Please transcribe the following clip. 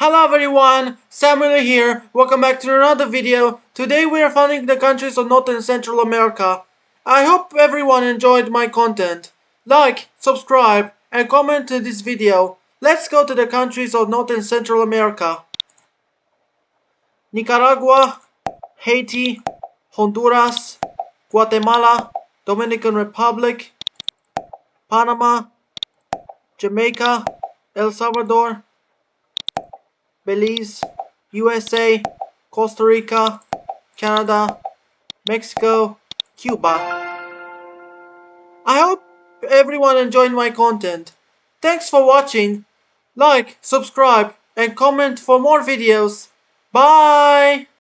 Hello everyone, Samuel here. Welcome back to another video. Today we are finding the countries of North and Central America. I hope everyone enjoyed my content. Like, subscribe, and comment to this video. Let's go to the countries of North and Central America. Nicaragua, Haiti, Honduras, Guatemala, Dominican Republic, Panama, Jamaica, El Salvador, Belize, USA, Costa Rica, Canada, Mexico, Cuba. I hope everyone enjoyed my content. Thanks for watching. Like, subscribe, and comment for more videos. Bye!